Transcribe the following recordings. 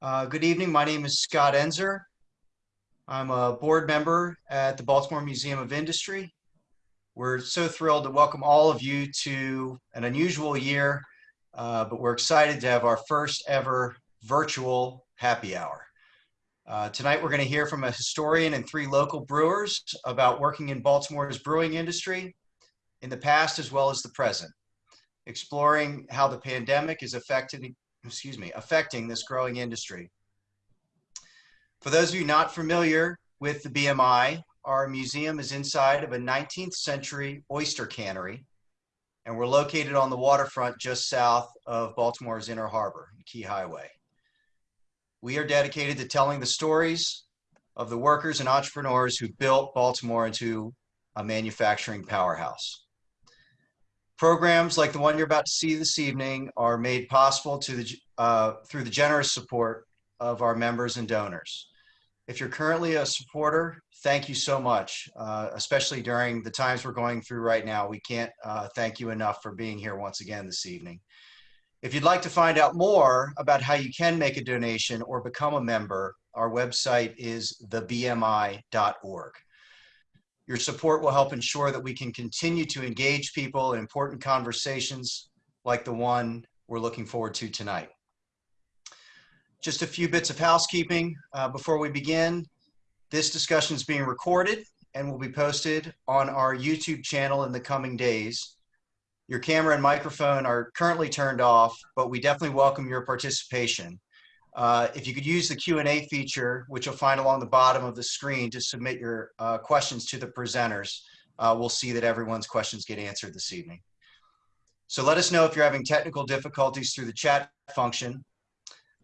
Uh, good evening. My name is Scott Enzer. I'm a board member at the Baltimore Museum of Industry. We're so thrilled to welcome all of you to an unusual year, uh, but we're excited to have our first ever virtual happy hour. Uh, tonight, we're going to hear from a historian and three local brewers about working in Baltimore's brewing industry in the past as well as the present, exploring how the pandemic is affecting, excuse me, affecting this growing industry. For those of you not familiar with the BMI, our museum is inside of a 19th century oyster cannery, and we're located on the waterfront just south of Baltimore's Inner Harbor, Key Highway. We are dedicated to telling the stories of the workers and entrepreneurs who built Baltimore into a manufacturing powerhouse. Programs like the one you're about to see this evening are made possible to the, uh, through the generous support of our members and donors. If you're currently a supporter, thank you so much, uh, especially during the times we're going through right now. We can't uh, thank you enough for being here once again this evening. If you'd like to find out more about how you can make a donation or become a member, our website is thebmi.org. Your support will help ensure that we can continue to engage people in important conversations like the one we're looking forward to tonight. Just a few bits of housekeeping uh, before we begin. This discussion is being recorded and will be posted on our YouTube channel in the coming days. Your camera and microphone are currently turned off, but we definitely welcome your participation. Uh, if you could use the Q&A feature, which you'll find along the bottom of the screen to submit your uh, questions to the presenters, uh, we'll see that everyone's questions get answered this evening. So let us know if you're having technical difficulties through the chat function.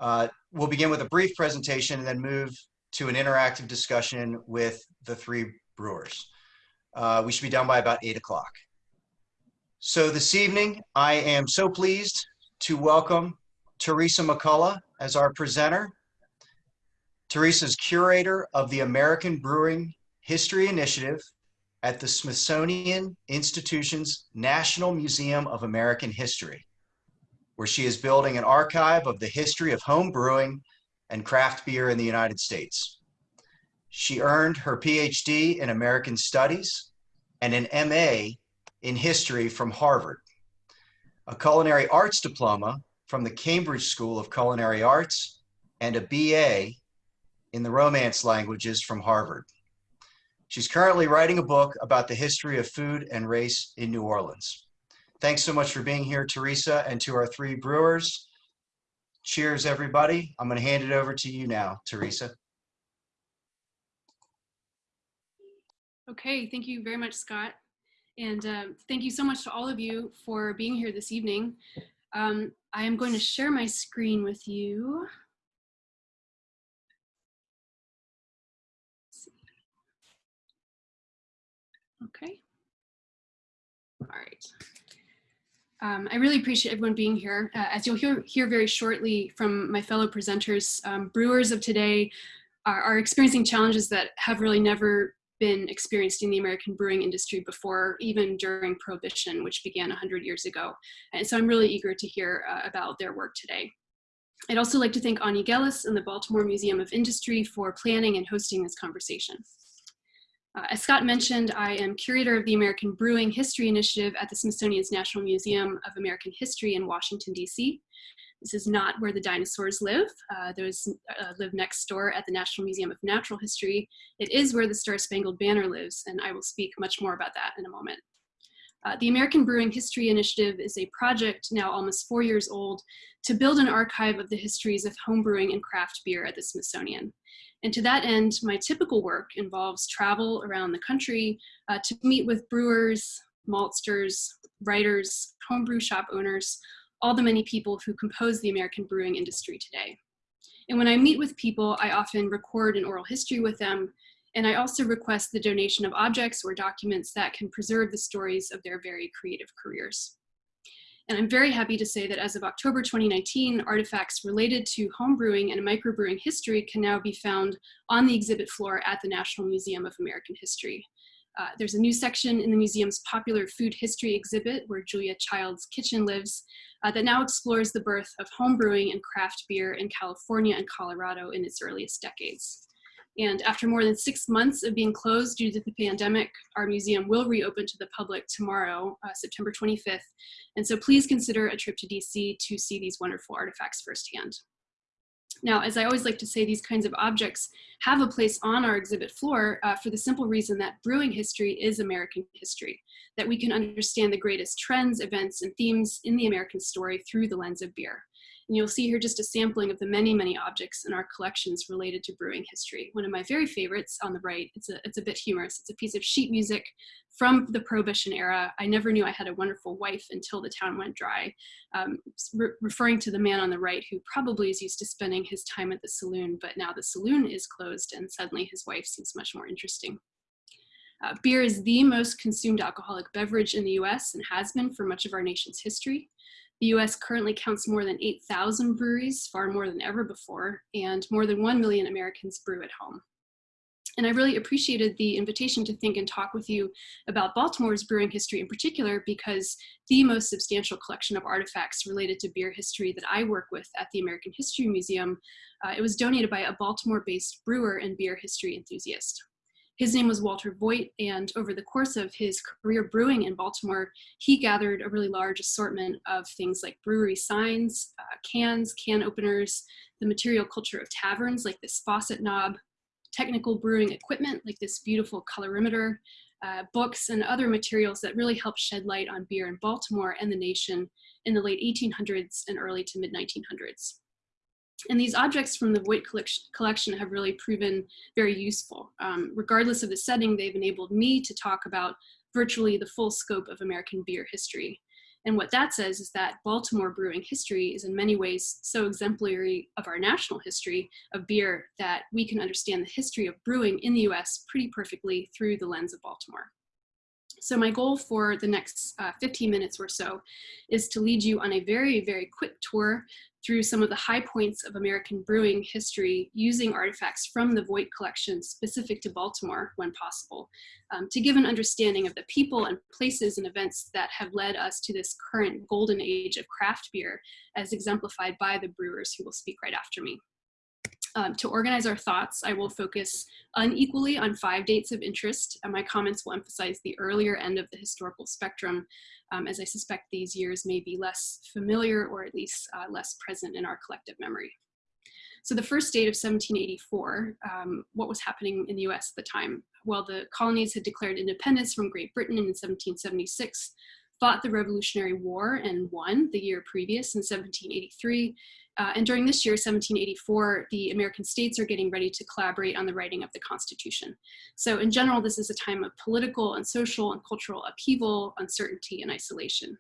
Uh, we'll begin with a brief presentation and then move to an interactive discussion with the three brewers. Uh, we should be done by about eight o'clock. So this evening, I am so pleased to welcome Teresa McCulla as our presenter. Teresa is curator of the American Brewing History Initiative at the Smithsonian Institution's National Museum of American History, where she is building an archive of the history of home brewing and craft beer in the United States. She earned her PhD in American Studies and an MA in history from Harvard, a culinary arts diploma from the Cambridge School of Culinary Arts, and a BA in the Romance languages from Harvard. She's currently writing a book about the history of food and race in New Orleans. Thanks so much for being here, Teresa, and to our three brewers. Cheers, everybody. I'm going to hand it over to you now, Teresa. Okay, thank you very much, Scott. And um, thank you so much to all of you for being here this evening. Um, I am going to share my screen with you. Okay. All right. Um, I really appreciate everyone being here. Uh, as you'll hear, hear very shortly from my fellow presenters, um, brewers of today are, are experiencing challenges that have really never been experienced in the American brewing industry before, even during Prohibition, which began 100 years ago. And so I'm really eager to hear uh, about their work today. I'd also like to thank Anya Gellis and the Baltimore Museum of Industry for planning and hosting this conversation. Uh, as Scott mentioned, I am curator of the American Brewing History Initiative at the Smithsonian's National Museum of American History in Washington, D.C. This is not where the dinosaurs live. Uh, those uh, live next door at the National Museum of Natural History. It is where the Star Spangled Banner lives, and I will speak much more about that in a moment. Uh, the American Brewing History Initiative is a project now almost four years old to build an archive of the histories of homebrewing and craft beer at the Smithsonian. And to that end, my typical work involves travel around the country uh, to meet with brewers, maltsters, writers, homebrew shop owners, all the many people who compose the American brewing industry today. And when I meet with people, I often record an oral history with them, and I also request the donation of objects or documents that can preserve the stories of their very creative careers. And I'm very happy to say that as of October 2019, artifacts related to homebrewing and microbrewing history can now be found on the exhibit floor at the National Museum of American History. Uh, there's a new section in the museum's popular food history exhibit where Julia Child's kitchen lives uh, that now explores the birth of home brewing and craft beer in California and Colorado in its earliest decades. And after more than six months of being closed due to the pandemic, our museum will reopen to the public tomorrow, uh, September 25th. And so please consider a trip to DC to see these wonderful artifacts firsthand. Now, as I always like to say, these kinds of objects have a place on our exhibit floor uh, for the simple reason that brewing history is American history, that we can understand the greatest trends, events, and themes in the American story through the lens of beer. And you'll see here just a sampling of the many, many objects in our collections related to brewing history. One of my very favorites on the right, it's a, it's a bit humorous. It's a piece of sheet music from the Prohibition era. I never knew I had a wonderful wife until the town went dry, um, re referring to the man on the right who probably is used to spending his time at the saloon, but now the saloon is closed and suddenly his wife seems much more interesting. Uh, beer is the most consumed alcoholic beverage in the US and has been for much of our nation's history. The US currently counts more than 8,000 breweries, far more than ever before, and more than 1 million Americans brew at home. And I really appreciated the invitation to think and talk with you about Baltimore's brewing history in particular, because the most substantial collection of artifacts related to beer history that I work with at the American History Museum, uh, it was donated by a Baltimore-based brewer and beer history enthusiast. His name was Walter Voigt, and over the course of his career brewing in Baltimore, he gathered a really large assortment of things like brewery signs, uh, cans, can openers, the material culture of taverns like this faucet knob, technical brewing equipment like this beautiful colorimeter, uh, books and other materials that really helped shed light on beer in Baltimore and the nation in the late 1800s and early to mid 1900s. And these objects from the Voigt collection have really proven very useful. Um, regardless of the setting, they've enabled me to talk about virtually the full scope of American beer history. And what that says is that Baltimore brewing history is in many ways so exemplary of our national history of beer that we can understand the history of brewing in the US pretty perfectly through the lens of Baltimore. So my goal for the next uh, 15 minutes or so is to lead you on a very, very quick tour through some of the high points of American brewing history using artifacts from the Voigt collection specific to Baltimore when possible, um, to give an understanding of the people and places and events that have led us to this current golden age of craft beer as exemplified by the brewers who will speak right after me. Um, to organize our thoughts, I will focus unequally on five dates of interest, and my comments will emphasize the earlier end of the historical spectrum, um, as I suspect these years may be less familiar or at least uh, less present in our collective memory. So the first date of 1784, um, what was happening in the US at the time? Well, the colonies had declared independence from Great Britain in 1776, fought the Revolutionary War and won the year previous in 1783, uh, and during this year, 1784, the American states are getting ready to collaborate on the writing of the Constitution. So in general, this is a time of political and social and cultural upheaval, uncertainty, and isolation.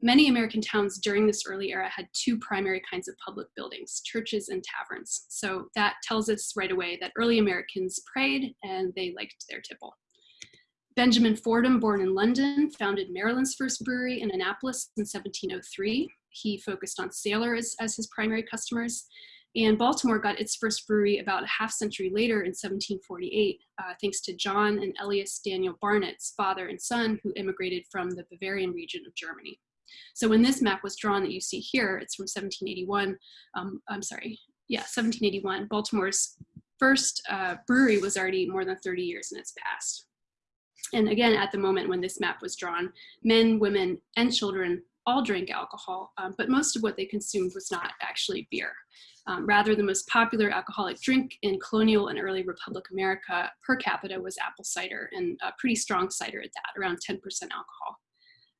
Many American towns during this early era had two primary kinds of public buildings, churches and taverns. So that tells us right away that early Americans prayed and they liked their tipple. Benjamin Fordham, born in London, founded Maryland's first brewery in Annapolis in 1703. He focused on sailors as his primary customers. And Baltimore got its first brewery about a half century later in 1748, uh, thanks to John and Elias Daniel Barnitz father and son who immigrated from the Bavarian region of Germany. So when this map was drawn that you see here, it's from 1781, um, I'm sorry, yeah, 1781, Baltimore's first uh, brewery was already more than 30 years in its past. And again, at the moment when this map was drawn, men, women, and children all drank alcohol, um, but most of what they consumed was not actually beer. Um, rather, the most popular alcoholic drink in colonial and early Republic America per capita was apple cider, and a pretty strong cider at that, around 10% alcohol.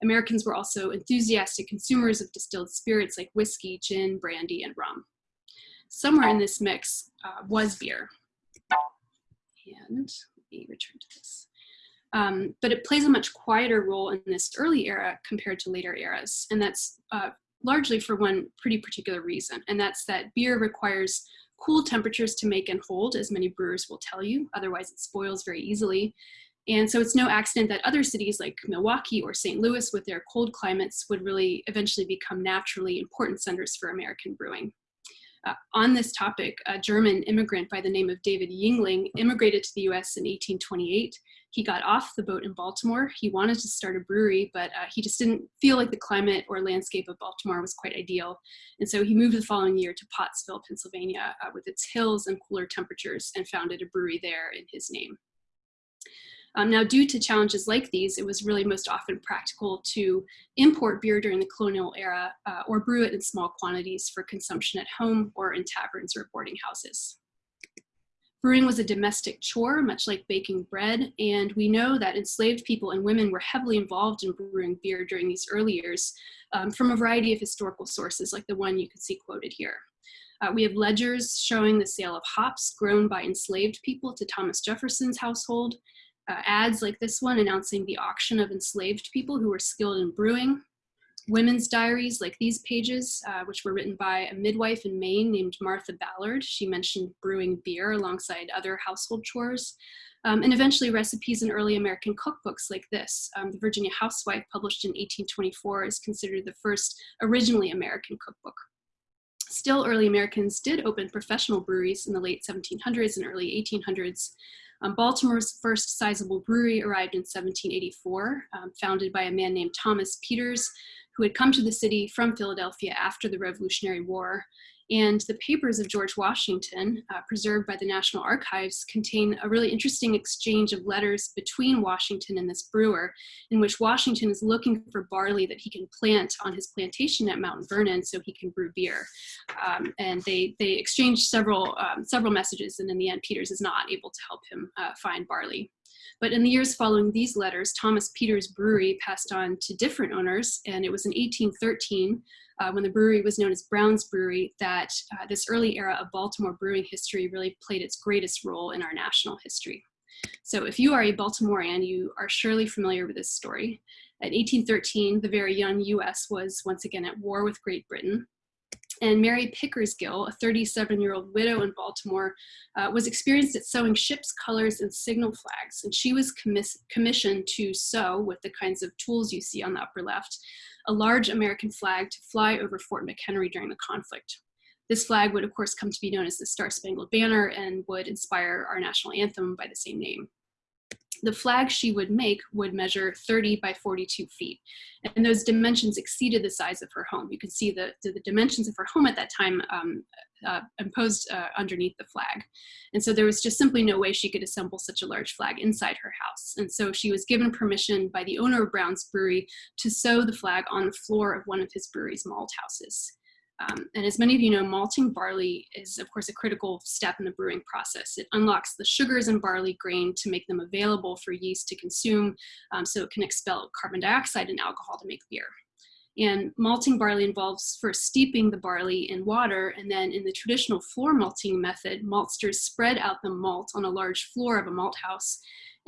Americans were also enthusiastic consumers of distilled spirits like whiskey, gin, brandy, and rum. Somewhere in this mix uh, was beer. And let me return to this. Um, but it plays a much quieter role in this early era compared to later eras. And that's uh, largely for one pretty particular reason. And that's that beer requires cool temperatures to make and hold, as many brewers will tell you. Otherwise it spoils very easily. And so it's no accident that other cities like Milwaukee or St. Louis with their cold climates would really eventually become naturally important centers for American brewing. Uh, on this topic, a German immigrant by the name of David Yuengling immigrated to the US in 1828. He got off the boat in Baltimore. He wanted to start a brewery, but uh, he just didn't feel like the climate or landscape of Baltimore was quite ideal. And so he moved the following year to Pottsville, Pennsylvania, uh, with its hills and cooler temperatures and founded a brewery there in his name. Um, now, due to challenges like these, it was really most often practical to import beer during the colonial era uh, or brew it in small quantities for consumption at home or in taverns or boarding houses. Brewing was a domestic chore, much like baking bread, and we know that enslaved people and women were heavily involved in brewing beer during these early years um, from a variety of historical sources, like the one you can see quoted here. Uh, we have ledgers showing the sale of hops grown by enslaved people to Thomas Jefferson's household, uh, ads like this one announcing the auction of enslaved people who were skilled in brewing, women's diaries like these pages, uh, which were written by a midwife in Maine named Martha Ballard. She mentioned brewing beer alongside other household chores. Um, and eventually recipes in early American cookbooks like this. Um, the Virginia Housewife, published in 1824, is considered the first originally American cookbook. Still, early Americans did open professional breweries in the late 1700s and early 1800s. Um, Baltimore's first sizable brewery arrived in 1784, um, founded by a man named Thomas Peters, who had come to the city from Philadelphia after the Revolutionary War. And the papers of George Washington, uh, preserved by the National Archives, contain a really interesting exchange of letters between Washington and this brewer, in which Washington is looking for barley that he can plant on his plantation at Mount Vernon so he can brew beer. Um, and they, they exchange several, um, several messages, and in the end, Peters is not able to help him uh, find barley. But in the years following these letters, Thomas Peters Brewery passed on to different owners, and it was in 1813 uh, when the brewery was known as Brown's Brewery that uh, this early era of Baltimore brewing history really played its greatest role in our national history. So if you are a Baltimorean, you are surely familiar with this story. In 1813, the very young US was once again at war with Great Britain. And Mary Pickersgill, a 37-year-old widow in Baltimore, uh, was experienced at sewing ship's colors and signal flags. And she was commis commissioned to sew with the kinds of tools you see on the upper left, a large American flag to fly over Fort McHenry during the conflict. This flag would of course come to be known as the Star Spangled Banner and would inspire our national anthem by the same name the flag she would make would measure 30 by 42 feet. And those dimensions exceeded the size of her home. You can see the, the dimensions of her home at that time um, uh, imposed uh, underneath the flag. And so there was just simply no way she could assemble such a large flag inside her house. And so she was given permission by the owner of Brown's Brewery to sew the flag on the floor of one of his brewery's malt houses. Um, and as many of you know, malting barley is of course a critical step in the brewing process. It unlocks the sugars in barley grain to make them available for yeast to consume um, so it can expel carbon dioxide and alcohol to make beer. And malting barley involves first steeping the barley in water, and then in the traditional floor malting method, maltsters spread out the malt on a large floor of a malt house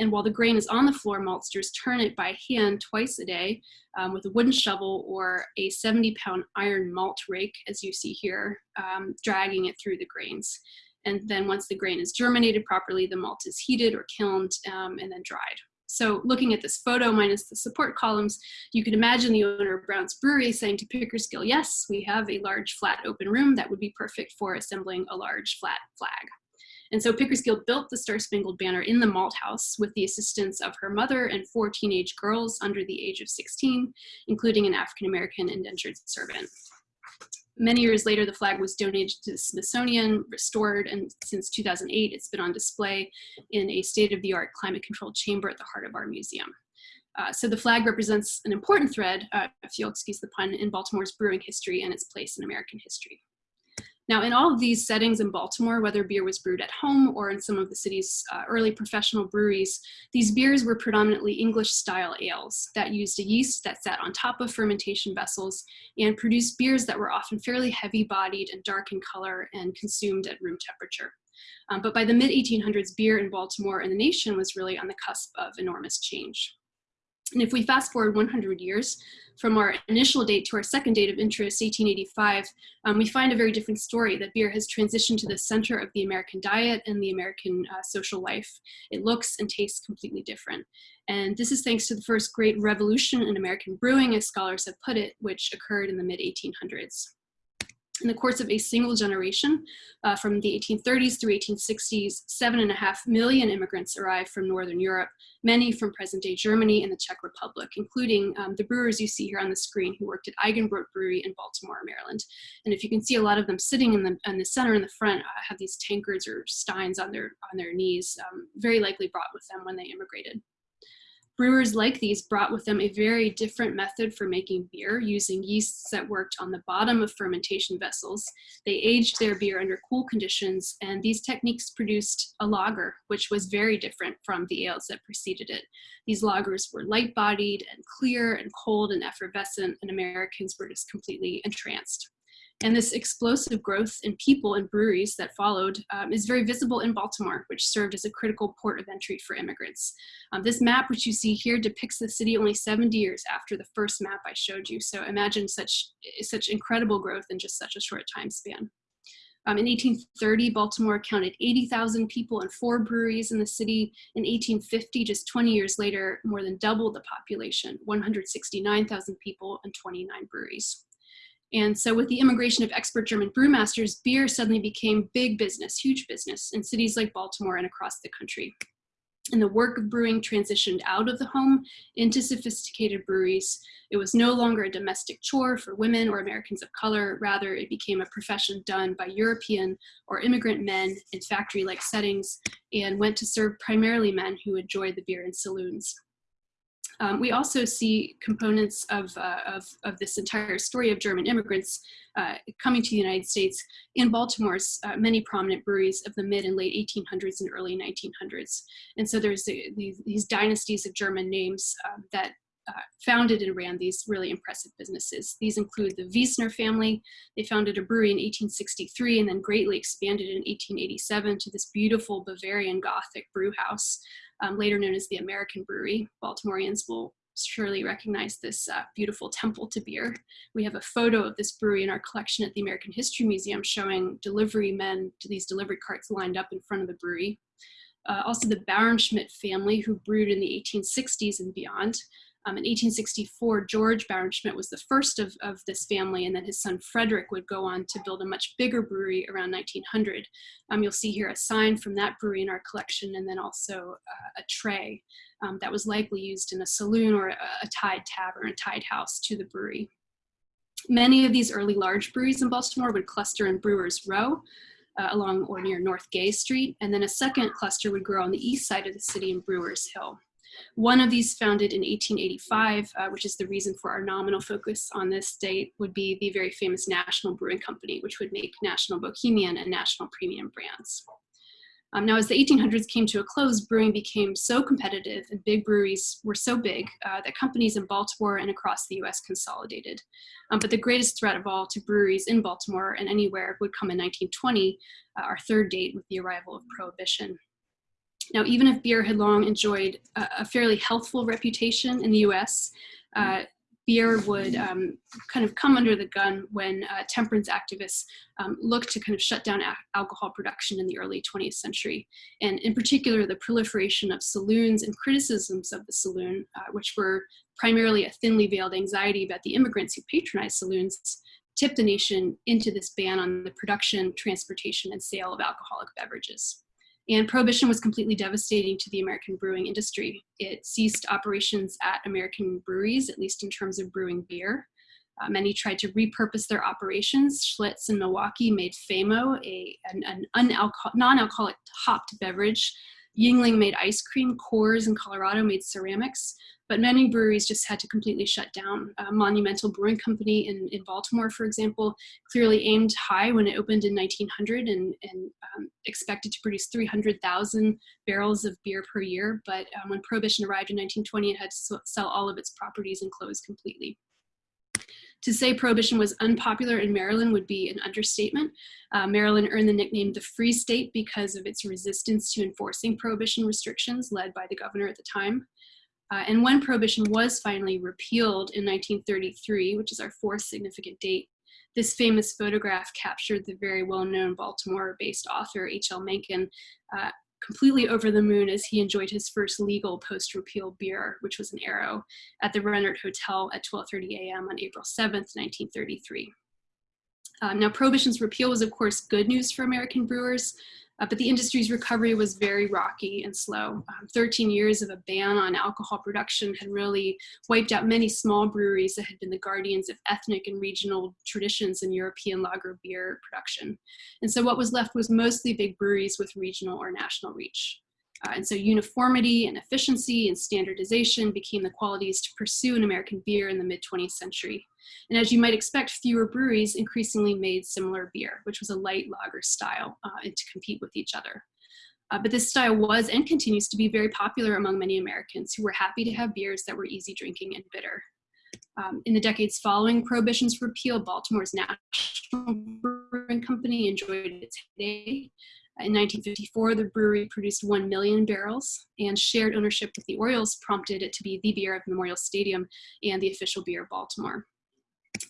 and while the grain is on the floor, maltsters turn it by hand twice a day um, with a wooden shovel or a 70 pound iron malt rake, as you see here, um, dragging it through the grains. And then once the grain is germinated properly, the malt is heated or kilned um, and then dried. So looking at this photo minus the support columns, you can imagine the owner of Brown's Brewery saying to Pickersgill, yes, we have a large flat open room that would be perfect for assembling a large flat flag. And so Pickersgill built the Star Spangled Banner in the malt house with the assistance of her mother and four teenage girls under the age of 16, including an African-American indentured servant. Many years later, the flag was donated to the Smithsonian, restored, and since 2008, it's been on display in a state-of-the-art climate-controlled chamber at the heart of our museum. Uh, so the flag represents an important thread, uh, if you'll excuse the pun, in Baltimore's brewing history and its place in American history. Now, in all of these settings in Baltimore, whether beer was brewed at home or in some of the city's uh, early professional breweries, these beers were predominantly English style ales that used a yeast that sat on top of fermentation vessels and produced beers that were often fairly heavy bodied and dark in color and consumed at room temperature. Um, but by the mid 1800s, beer in Baltimore and the nation was really on the cusp of enormous change. And if we fast forward 100 years from our initial date to our second date of interest, 1885, um, we find a very different story that beer has transitioned to the center of the American diet and the American uh, social life. It looks and tastes completely different. And this is thanks to the first great revolution in American brewing, as scholars have put it, which occurred in the mid 1800s. In the course of a single generation, uh, from the 1830s through 1860s, seven and a half million immigrants arrived from Northern Europe, many from present-day Germany and the Czech Republic, including um, the brewers you see here on the screen who worked at Eigenbrot Brewery in Baltimore, Maryland. And if you can see a lot of them sitting in the, in the center in the front uh, have these tankards or steins on their, on their knees, um, very likely brought with them when they immigrated. Brewers like these brought with them a very different method for making beer using yeasts that worked on the bottom of fermentation vessels. They aged their beer under cool conditions and these techniques produced a lager, which was very different from the ales that preceded it. These lagers were light bodied and clear and cold and effervescent and Americans were just completely entranced. And this explosive growth in people and breweries that followed um, is very visible in Baltimore, which served as a critical port of entry for immigrants. Um, this map, which you see here, depicts the city only 70 years after the first map I showed you. So imagine such, such incredible growth in just such a short time span. Um, in 1830, Baltimore counted 80,000 people and four breweries in the city. In 1850, just 20 years later, more than doubled the population, 169,000 people and 29 breweries. And so with the immigration of expert German brewmasters, beer suddenly became big business, huge business in cities like Baltimore and across the country. And the work of brewing transitioned out of the home into sophisticated breweries. It was no longer a domestic chore for women or Americans of color. Rather, it became a profession done by European or immigrant men in factory-like settings and went to serve primarily men who enjoyed the beer in saloons. Um, we also see components of, uh, of, of, this entire story of German immigrants uh, coming to the United States in Baltimore's uh, many prominent breweries of the mid and late 1800s and early 1900s. And so there's the, these, these, dynasties of German names um, that uh, founded and ran these really impressive businesses. These include the Wiessner family. They founded a brewery in 1863 and then greatly expanded in 1887 to this beautiful Bavarian Gothic brew house um, later known as the American Brewery. Baltimoreans will surely recognize this uh, beautiful temple to beer. We have a photo of this brewery in our collection at the American History Museum showing delivery men to these delivery carts lined up in front of the brewery. Uh, also the Bauernschmidt family who brewed in the 1860s and beyond. Um, in 1864, George Bauernschmidt was the first of, of this family, and then his son Frederick would go on to build a much bigger brewery around 1900. Um, you'll see here a sign from that brewery in our collection, and then also uh, a tray um, that was likely used in a saloon or a, a tied tavern, a tied house to the brewery. Many of these early large breweries in Baltimore would cluster in Brewers Row, uh, along or near North Gay Street, and then a second cluster would grow on the east side of the city in Brewers Hill. One of these founded in 1885, uh, which is the reason for our nominal focus on this date, would be the very famous National Brewing Company, which would make National Bohemian and National Premium brands. Um, now, as the 1800s came to a close, brewing became so competitive and big breweries were so big uh, that companies in Baltimore and across the US consolidated. Um, but the greatest threat of all to breweries in Baltimore and anywhere would come in 1920, uh, our third date with the arrival of Prohibition. Now, even if beer had long enjoyed a, a fairly healthful reputation in the US, uh, beer would um, kind of come under the gun when uh, temperance activists um, looked to kind of shut down alcohol production in the early 20th century. And in particular, the proliferation of saloons and criticisms of the saloon, uh, which were primarily a thinly veiled anxiety about the immigrants who patronized saloons, tipped the nation into this ban on the production, transportation, and sale of alcoholic beverages. And prohibition was completely devastating to the American brewing industry. It ceased operations at American breweries, at least in terms of brewing beer. Uh, many tried to repurpose their operations. Schlitz in Milwaukee made Famo, a, an, an non-alcoholic hopped beverage. Yuengling made ice cream. Coors in Colorado made ceramics but many breweries just had to completely shut down. Monumental Brewing Company in, in Baltimore, for example, clearly aimed high when it opened in 1900 and, and um, expected to produce 300,000 barrels of beer per year. But um, when Prohibition arrived in 1920, it had to sell all of its properties and close completely. To say prohibition was unpopular in Maryland would be an understatement. Uh, Maryland earned the nickname the Free State because of its resistance to enforcing prohibition restrictions led by the governor at the time. Uh, and when prohibition was finally repealed in 1933, which is our fourth significant date, this famous photograph captured the very well-known Baltimore-based author H.L. Mencken uh, completely over the moon as he enjoyed his first legal post-repeal beer, which was an arrow, at the Rennert Hotel at 12.30 a.m. on April 7th, 1933. Uh, now, prohibition's repeal was, of course, good news for American brewers, uh, but the industry's recovery was very rocky and slow. Um, 13 years of a ban on alcohol production had really wiped out many small breweries that had been the guardians of ethnic and regional traditions in European lager beer production. And so what was left was mostly big breweries with regional or national reach. Uh, and so uniformity and efficiency and standardization became the qualities to pursue an American beer in the mid 20th century. And as you might expect, fewer breweries increasingly made similar beer, which was a light lager style, uh, and to compete with each other. Uh, but this style was and continues to be very popular among many Americans who were happy to have beers that were easy drinking and bitter. Um, in the decades following Prohibition's repeal, Baltimore's National Brewing Company enjoyed its heyday. In 1954, the brewery produced 1 million barrels, and shared ownership with the Orioles prompted it to be the beer of Memorial Stadium and the official beer of Baltimore.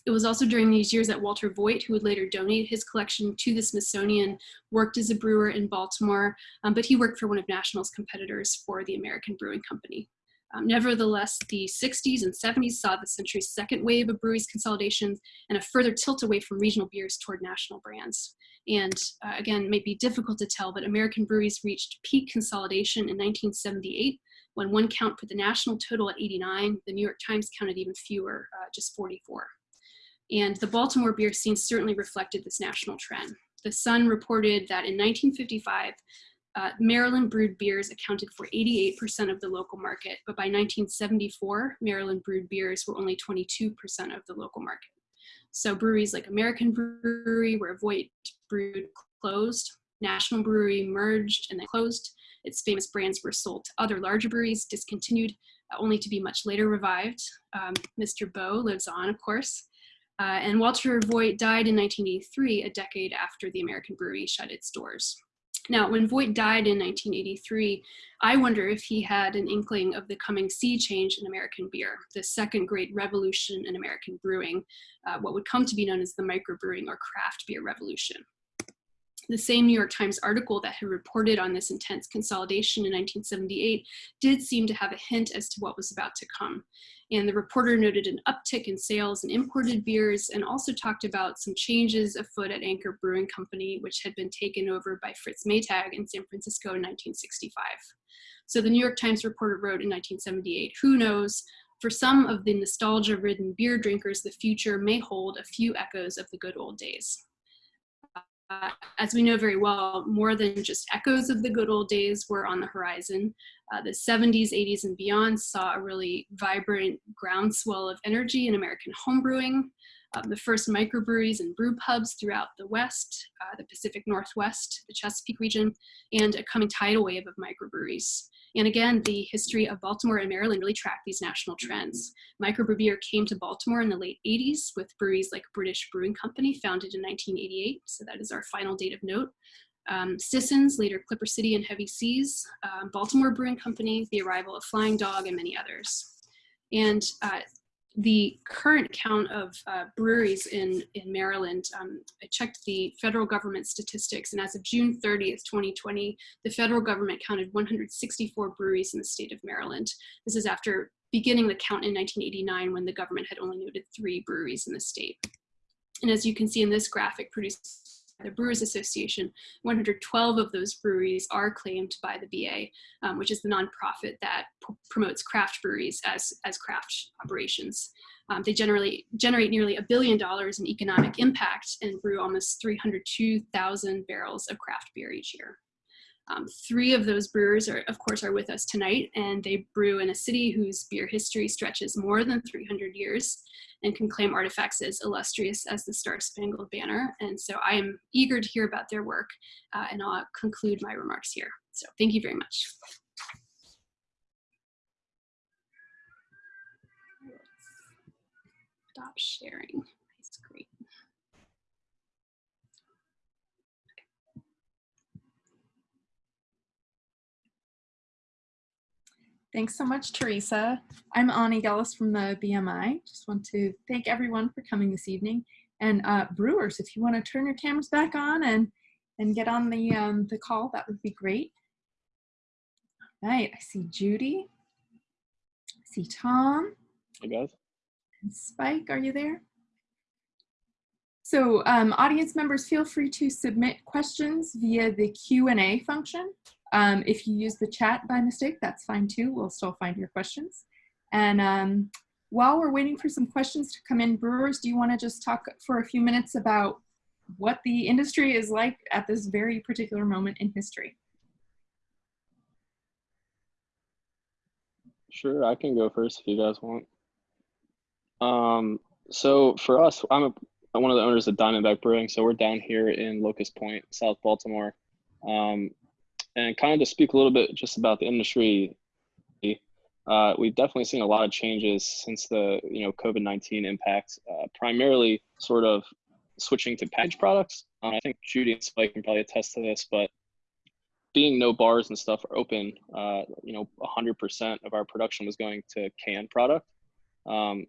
It was also during these years that Walter Voigt, who would later donate his collection to the Smithsonian, worked as a brewer in Baltimore, um, but he worked for one of National's competitors for the American Brewing Company. Um, nevertheless, the 60s and 70s saw the century's second wave of breweries consolidations and a further tilt away from regional beers toward national brands. And uh, again, may be difficult to tell, but American breweries reached peak consolidation in 1978 when one count put the national total at 89. The New York Times counted even fewer, uh, just 44. And the Baltimore beer scene certainly reflected this national trend. The Sun reported that in 1955, uh, Maryland brewed beers accounted for 88% of the local market, but by 1974, Maryland brewed beers were only 22% of the local market. So breweries like American Brewery, where Voigt brewed, closed. National Brewery merged and then closed. Its famous brands were sold to other larger breweries, discontinued, uh, only to be much later revived. Um, Mr. Boh lives on, of course. Uh, and Walter Voigt died in 1983, a decade after the American Brewery shut its doors. Now, when Voigt died in 1983, I wonder if he had an inkling of the coming sea change in American beer, the second great revolution in American brewing, uh, what would come to be known as the microbrewing or craft beer revolution. The same New York Times article that had reported on this intense consolidation in 1978 did seem to have a hint as to what was about to come. And the reporter noted an uptick in sales in imported beers and also talked about some changes afoot at Anchor Brewing Company, which had been taken over by Fritz Maytag in San Francisco in 1965. So the New York Times reporter wrote in 1978, who knows, for some of the nostalgia-ridden beer drinkers, the future may hold a few echoes of the good old days. Uh, as we know very well, more than just echoes of the good old days were on the horizon. Uh, the 70s, 80s, and beyond saw a really vibrant groundswell of energy in American homebrewing. Uh, the first microbreweries and brew pubs throughout the West, uh, the Pacific Northwest, the Chesapeake region, and a coming tidal wave of microbreweries. And again, the history of Baltimore and Maryland really tracked these national trends. Microbrew came to Baltimore in the late 80s with breweries like British Brewing Company, founded in 1988. So that is our final date of note. Um, Sisson's, later Clipper City and Heavy Seas, um, Baltimore Brewing Company, the arrival of Flying Dog, and many others. And uh, the current count of uh, breweries in, in Maryland, um, I checked the federal government statistics, and as of June 30th, 2020, the federal government counted 164 breweries in the state of Maryland. This is after beginning the count in 1989 when the government had only noted three breweries in the state. And as you can see in this graphic produced the Brewers Association, 112 of those breweries are claimed by the BA, um, which is the nonprofit that promotes craft breweries as, as craft operations. Um, they generally generate nearly a billion dollars in economic impact and brew almost 302,000 barrels of craft beer each year. Um, three of those brewers are, of course, are with us tonight, and they brew in a city whose beer history stretches more than 300 years and can claim artifacts as illustrious as the Star Spangled Banner. And so I am eager to hear about their work, uh, and I'll conclude my remarks here. So thank you very much. Stop sharing. Thanks so much, Teresa. I'm Ani Gellis from the BMI. Just want to thank everyone for coming this evening. And uh, brewers, if you want to turn your cameras back on and, and get on the, um, the call, that would be great. All right, I see Judy. I see Tom. Hey guys. And Spike, are you there? So um, audience members, feel free to submit questions via the Q&A function. Um, if you use the chat by mistake, that's fine too. We'll still find your questions. And um, while we're waiting for some questions to come in, brewers, do you want to just talk for a few minutes about what the industry is like at this very particular moment in history? Sure, I can go first if you guys want. Um, so for us, I'm a I'm one of the owners of Diamondback Brewing. So we're down here in Locust Point, South Baltimore. Um, and kind of to speak a little bit just about the industry, uh, we've definitely seen a lot of changes since the you know COVID-19 impact, uh, primarily sort of switching to packaged products. Um, I think Judy and Spike can probably attest to this, but being no bars and stuff are open, uh, you know, 100% of our production was going to canned product. Um,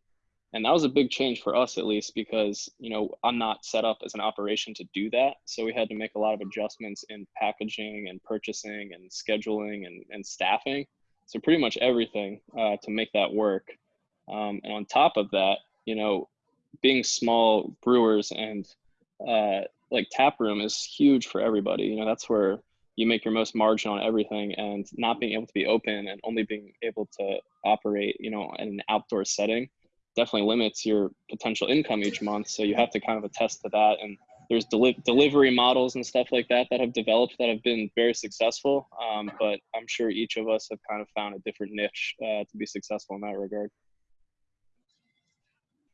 and that was a big change for us at least because you know i'm not set up as an operation to do that. So we had to make a lot of adjustments in packaging and purchasing and scheduling and, and staffing. So pretty much everything uh, to make that work. Um, and on top of that you know being small brewers and uh, like tap room is huge for everybody. You know that's where you make your most margin on everything and not being able to be open and only being able to operate you know in an outdoor setting definitely limits your potential income each month. So you have to kind of attest to that. And there's deli- delivery models and stuff like that that have developed that have been very successful. Um, but I'm sure each of us have kind of found a different niche uh, to be successful in that regard.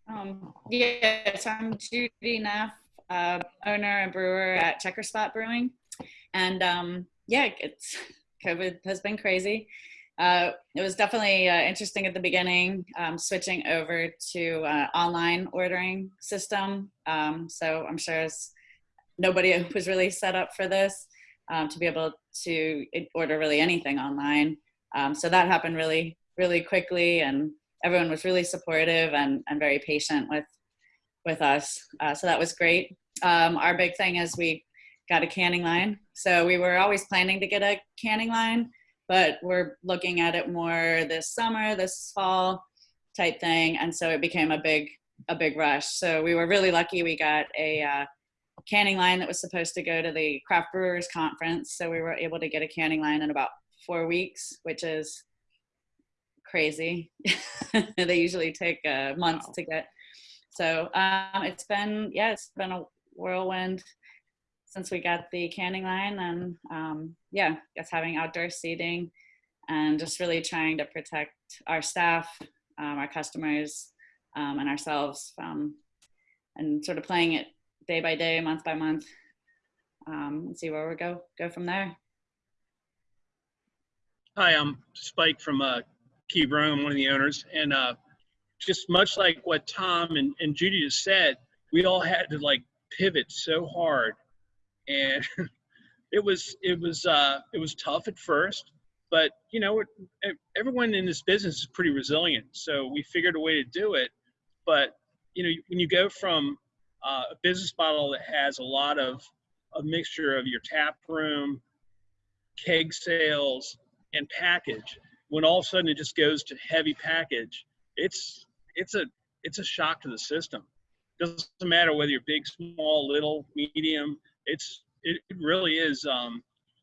Um, yes, I'm Judy Neff, uh, owner and brewer at Checkerspot Brewing. And um, yeah, it's COVID has been crazy. Uh, it was definitely uh, interesting at the beginning, um, switching over to uh, online ordering system. Um, so I'm sure nobody was really set up for this um, to be able to order really anything online. Um, so that happened really, really quickly, and everyone was really supportive and, and very patient with with us. Uh, so that was great. Um, our big thing is we got a canning line. So we were always planning to get a canning line but we're looking at it more this summer, this fall type thing. And so it became a big, a big rush. So we were really lucky. We got a uh, canning line that was supposed to go to the craft brewers conference. So we were able to get a canning line in about four weeks, which is crazy. they usually take a month wow. to get. So um, it's been, yeah, it's been a whirlwind since we got the canning line and um, yeah, just having outdoor seating and just really trying to protect our staff, um, our customers, um, and ourselves from, and sort of playing it day by day, month by month, um, and see where we go go from there. Hi, I'm Spike from uh, Key. I'm one of the owners, and uh, just much like what Tom and, and Judy just said, we all had to like pivot so hard and it was it was uh, it was tough at first, but you know everyone in this business is pretty resilient, so we figured a way to do it. But you know when you go from uh, a business model that has a lot of a mixture of your tap room, keg sales, and package, when all of a sudden it just goes to heavy package, it's it's a it's a shock to the system. It doesn't matter whether you're big, small, little, medium it's it, really is. Um,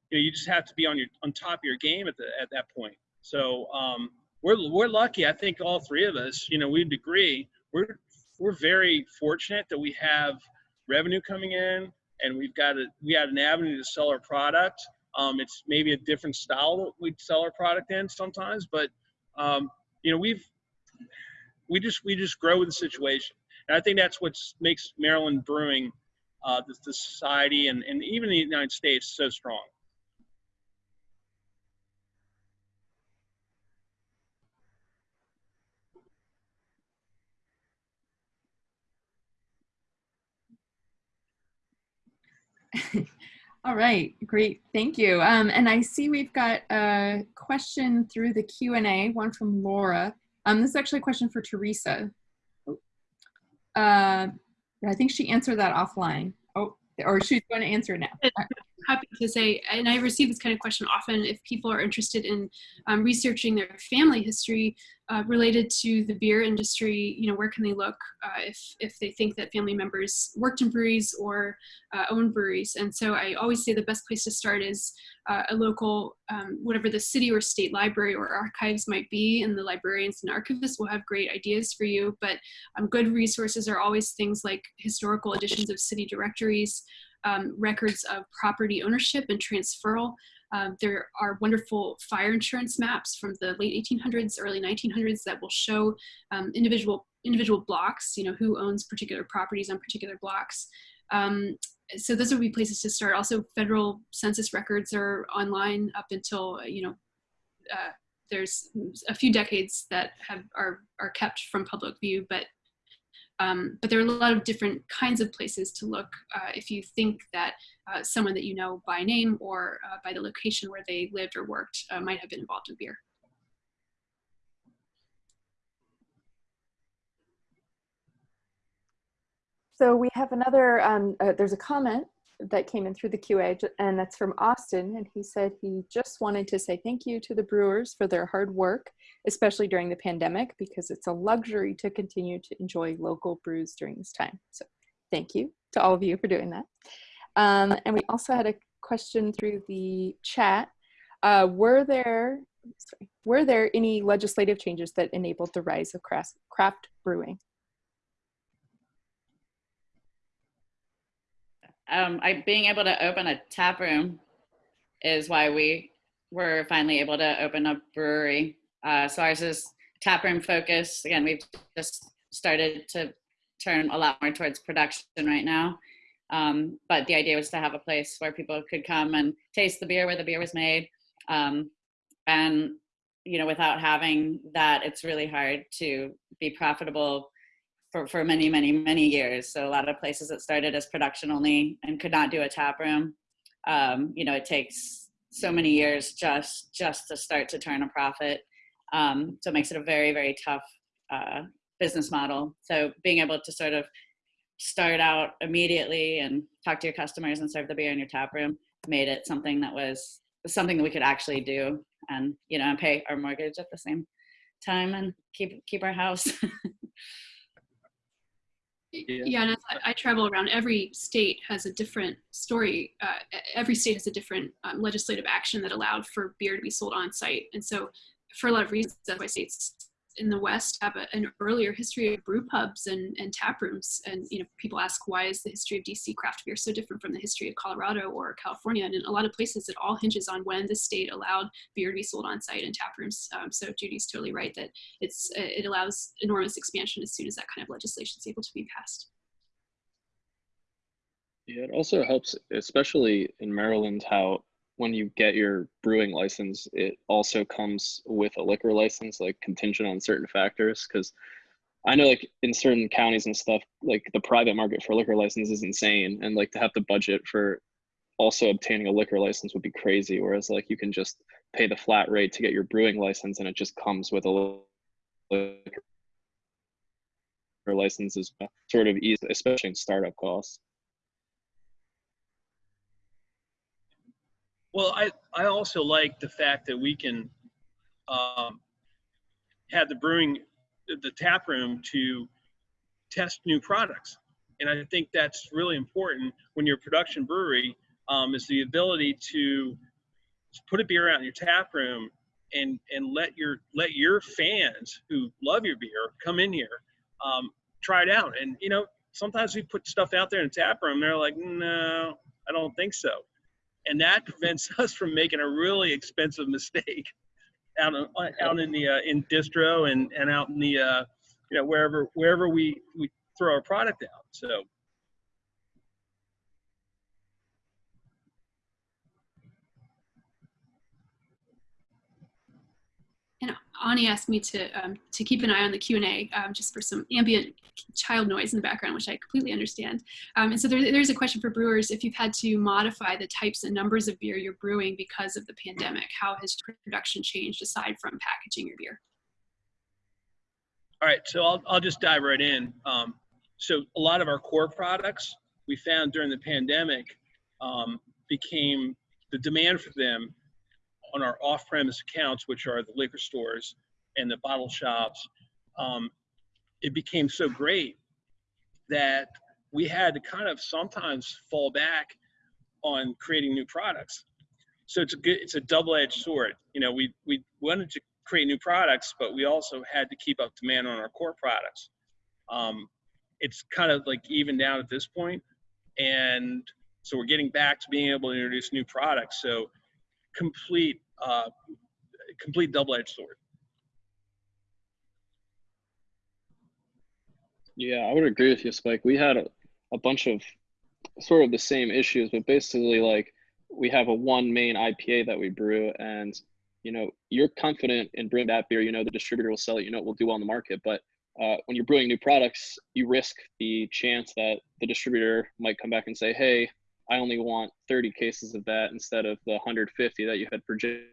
you know, you just have to be on your on top of your game at the at that point. So um, we're we're lucky. I think all three of us, you know, we'd agree. We're we're very fortunate that we have revenue coming in, and we've got a we had an avenue to sell our product. Um, it's maybe a different style that we sell our product in sometimes, but um, you know, we've we just we just grow with the situation, and I think that's what makes Maryland brewing uh, the, the society and, and even the United States so strong. All right, great, thank you. Um, and I see we've got a question through the Q&A, one from Laura. Um, this is actually a question for Teresa. Uh, I think she answered that offline. Oh, or she's going to answer it now. happy to say, and I receive this kind of question often if people are interested in um, researching their family history uh, related to the beer industry, you know, where can they look uh, if, if they think that family members worked in breweries or uh, own breweries? And so I always say the best place to start is uh, a local, um, whatever the city or state library or archives might be, and the librarians and archivists will have great ideas for you. But um, good resources are always things like historical editions of city directories, um, records of property ownership and transferal. Um, there are wonderful fire insurance maps from the late 1800s, early 1900s that will show um, individual individual blocks, you know, who owns particular properties on particular blocks. Um, so those would be places to start. Also, federal census records are online up until, you know, uh, there's a few decades that have are, are kept from public view, but um, but there are a lot of different kinds of places to look uh, if you think that uh, someone that you know by name or uh, by the location where they lived or worked uh, might have been involved in beer. So we have another, um, uh, there's a comment that came in through the QA, and that's from Austin. And he said he just wanted to say thank you to the brewers for their hard work, especially during the pandemic, because it's a luxury to continue to enjoy local brews during this time. So thank you to all of you for doing that. Um, and we also had a question through the chat. Uh, were there sorry, were there any legislative changes that enabled the rise of craft, craft brewing? um, I, being able to open a tap room is why we were finally able to open a brewery. Uh, so ours is tap room focused. Again, we've just started to turn a lot more towards production right now. Um, but the idea was to have a place where people could come and taste the beer where the beer was made. Um, and, you know, without having that, it's really hard to be profitable for, for many, many, many years. So a lot of places that started as production only and could not do a tap room. Um, you know, it takes so many years just just to start to turn a profit. Um, so it makes it a very, very tough uh, business model. So being able to sort of start out immediately and talk to your customers and serve the beer in your tap room made it something that was something that we could actually do and you know and pay our mortgage at the same time and keep keep our house Yeah, yeah and I, I, travel around. Every state has a different story. Uh, every state has a different um, legislative action that allowed for beer to be sold on site. And so, for a lot of reasons, that's why states in the West have a, an earlier history of brew pubs and, and tap rooms. And you know, people ask why is the history of DC craft beer so different from the history of Colorado or California? And in a lot of places, it all hinges on when the state allowed beer to be sold on site in tap rooms. Um, so Judy's totally right that it's it allows enormous expansion as soon as that kind of legislation is able to be passed. Yeah, it also helps, especially in Maryland, how when you get your brewing license, it also comes with a liquor license, like contingent on certain factors. Because I know, like in certain counties and stuff, like the private market for liquor license is insane, and like to have the budget for also obtaining a liquor license would be crazy. Whereas like you can just pay the flat rate to get your brewing license, and it just comes with a liquor license is sort of easy, especially in startup costs. Well, I, I also like the fact that we can um, have the brewing, the tap room to test new products. And I think that's really important when you're a production brewery um, is the ability to put a beer out in your tap room and, and let your let your fans who love your beer come in here, um, try it out. And you know, sometimes we put stuff out there in the tap room, they're like, no, I don't think so and that prevents us from making a really expensive mistake out in, out in the uh, in distro and and out in the uh, you know wherever wherever we we throw our product out. So. Ani asked me to um, to keep an eye on the Q and A um, just for some ambient child noise in the background, which I completely understand. Um, and so there, there's a question for brewers: if you've had to modify the types and numbers of beer you're brewing because of the pandemic, how has production changed aside from packaging your beer? All right, so I'll I'll just dive right in. Um, so a lot of our core products we found during the pandemic, um, became the demand for them on our off-premise accounts, which are the liquor stores and the bottle shops. Um, it became so great that we had to kind of sometimes fall back on creating new products. So it's a good, it's a double-edged sword. You know, we we wanted to create new products, but we also had to keep up demand on our core products. Um, it's kind of like even down at this point, and so we're getting back to being able to introduce new products. So complete, uh, complete double-edged sword. Yeah, I would agree with you, Spike. We had a, a bunch of sort of the same issues, but basically like we have a one main IPA that we brew and you know, you're confident in brewing that beer, you know the distributor will sell it, you know it will do well in the market. But uh, when you're brewing new products, you risk the chance that the distributor might come back and say, hey, I only want 30 cases of that instead of the 150 that you had projected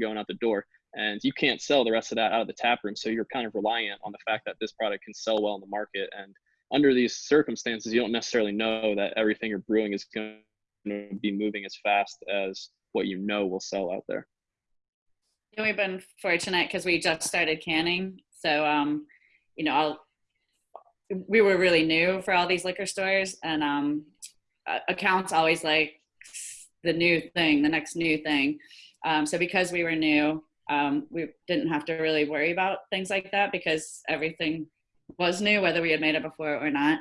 going out the door. And you can't sell the rest of that out of the tap room. So you're kind of reliant on the fact that this product can sell well in the market. And under these circumstances, you don't necessarily know that everything you're brewing is going to be moving as fast as what you know will sell out there. We've been fortunate because we just started canning. So, um, you know, I'll, we were really new for all these liquor stores, and um, accounts always like the new thing, the next new thing. Um, so, because we were new, um, we didn't have to really worry about things like that because everything was new, whether we had made it before or not.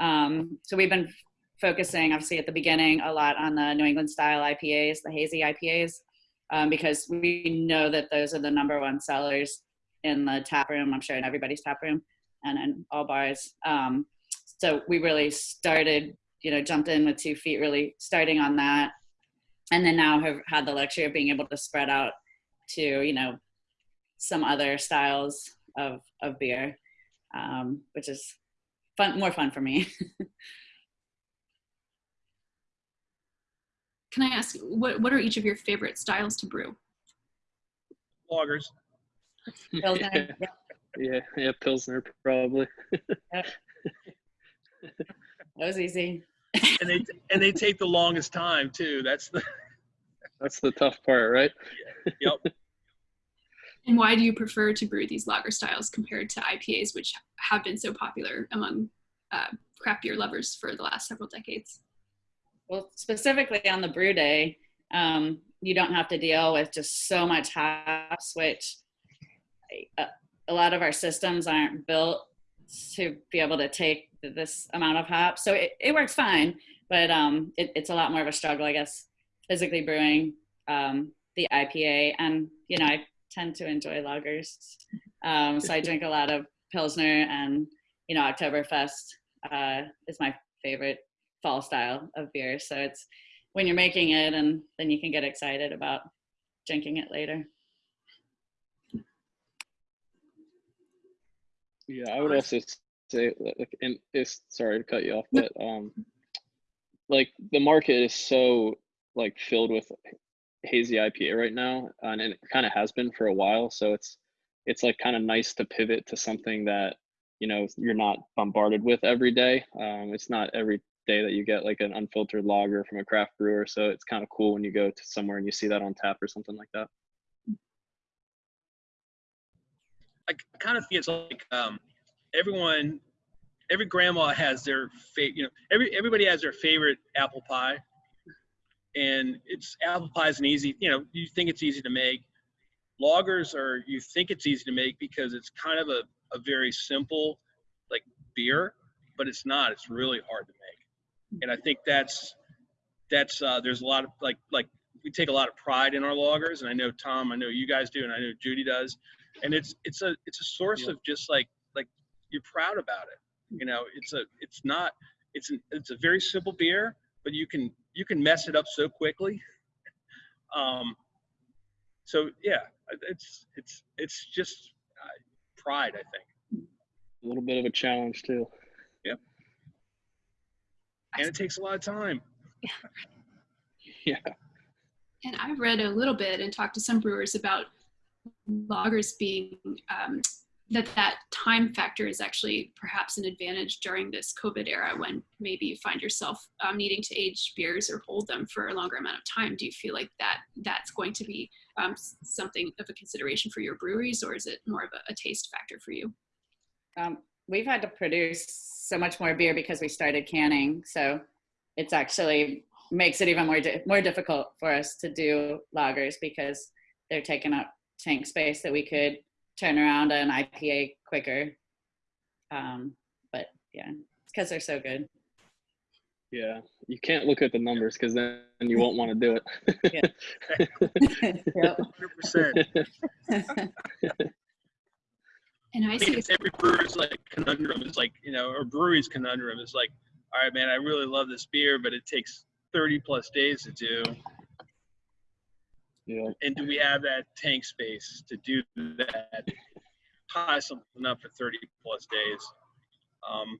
Um, so, we've been focusing, obviously, at the beginning a lot on the New England style IPAs, the hazy IPAs um, because we know that those are the number one sellers in the tap room. I'm sure in everybody's tap room and in all bars. Um, so we really started, you know, jumped in with two feet, really starting on that, and then now have had the luxury of being able to spread out to, you know, some other styles of of beer, um, which is fun, more fun for me. Can I ask what what are each of your favorite styles to brew? Pilsner, yeah, yeah, yeah, Pilsner probably. that was easy. And they and they take the longest time too. That's the That's the tough part, right? yep. And why do you prefer to brew these lager styles compared to IPAs, which have been so popular among uh, craft beer lovers for the last several decades? Well, specifically on the brew day, um, you don't have to deal with just so much hops, which a, a lot of our systems aren't built to be able to take this amount of hops. So it, it works fine, but um, it, it's a lot more of a struggle, I guess, physically brewing um, the IPA. And, you know, I tend to enjoy lagers. Um, so I drink a lot of Pilsner and, you know, Oktoberfest uh, is my favorite fall style of beer. So it's when you're making it and then you can get excited about drinking it later. Yeah, I would also say, like, and it's sorry to cut you off, but um, like the market is so like filled with hazy IPA right now, and it kind of has been for a while. So it's it's like kind of nice to pivot to something that you know you're not bombarded with every day. Um, it's not every day that you get like an unfiltered lager from a craft brewer. So it's kind of cool when you go to somewhere and you see that on tap or something like that. I kind of feel like um, everyone, every grandma has their favorite. You know, every everybody has their favorite apple pie, and it's apple pie is an easy. You know, you think it's easy to make. Lagers are you think it's easy to make because it's kind of a, a very simple like beer, but it's not. It's really hard to make, and I think that's that's uh, there's a lot of like like we take a lot of pride in our lagers, and I know Tom, I know you guys do, and I know Judy does and it's it's a it's a source of just like like you're proud about it you know it's a it's not it's an, it's a very simple beer but you can you can mess it up so quickly um so yeah it's it's it's just uh, pride i think A little bit of a challenge too. Yep. And it takes a lot of time Yeah. And I've read a little bit and talked to some brewers about lagers being um, that that time factor is actually perhaps an advantage during this COVID era when maybe you find yourself um, needing to age beers or hold them for a longer amount of time. Do you feel like that that's going to be um, something of a consideration for your breweries, or is it more of a, a taste factor for you? Um, we've had to produce so much more beer because we started canning, so it's actually makes it even more di- more difficult for us to do lagers because they're taking up tank space that we could turn around an IPA quicker. Um, but yeah, it's because they're so good. Yeah, you can't look at the numbers because then you won't want to do it. Yep. 100%. And I I think it's every brewer's like conundrum is like, you know, or brewery's conundrum is like, all right, man, I really love this beer, but it takes 30 plus days to do. Yeah, And do we have that tank space to do that? Tie something up for 30 plus days. Um,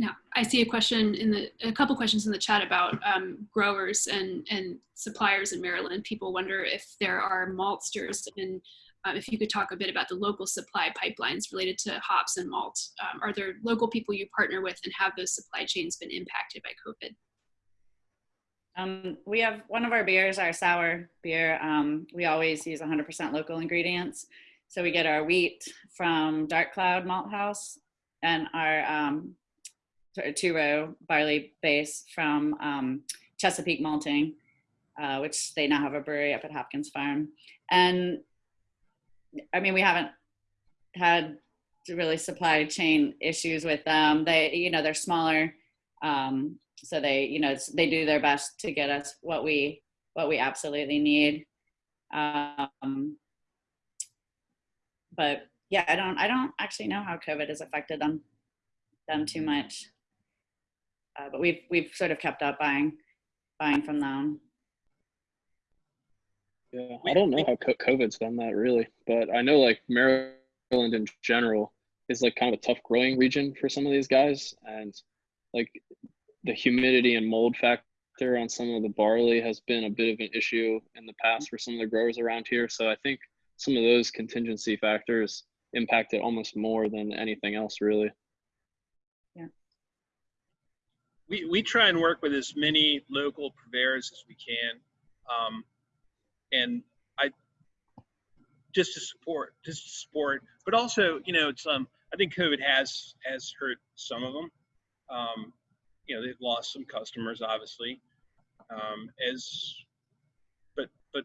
Now, I see a question in the, a couple questions in the chat about um, growers and, and suppliers in Maryland. People wonder if there are maltsters and uh, if you could talk a bit about the local supply pipelines related to hops and malt. Um, are there local people you partner with and have those supply chains been impacted by COVID? Um, we have one of our beers, our sour beer. Um, we always use 100% local ingredients. So we get our wheat from Dark Cloud Malt House and our um, two row barley base from um, Chesapeake Malting, uh, which they now have a brewery up at Hopkins Farm. And I mean, we haven't had really supply chain issues with them. They, you know, they're smaller. Um, so they you know they do their best to get us what we what we absolutely need. Um, but yeah i don't i don't actually know how covid has affected them them too much. Uh, but we've we've sort of kept up buying buying from them. Yeah. I don't know how COVID's done that really, but I know like Maryland in general is like kind of a tough growing region for some of these guys, and like the humidity and mold factor on some of the barley has been a bit of an issue in the past for some of the growers around here. So I think some of those contingency factors impact it almost more than anything else, really. Yeah. We, we try and work with as many local purveyors as we can. Um, and I just to support, just to support, but also, you know, it's, um, I think COVID has, has hurt some of them. Um, you know, they've lost some customers, obviously. Um, as, but, but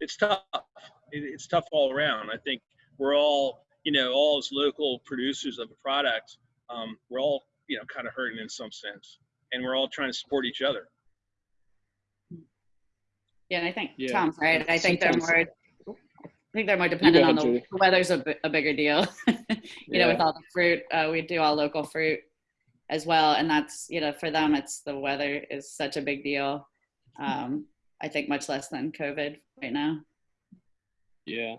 it's tough. It, it's tough all around. I think we're all, you know, all as local producers of a product, um, we're all, you know, kind of hurting in some sense, and we're all trying to support each other. yeah and i think Yeah. tom's right i think they're more i think they're more dependent on the Julie. the weather's a, a bigger deal you know with all the fruit uh, we do all local fruit as well and that's you know for them it's the weather is such a big deal um, i think much less than covid right now Yeah.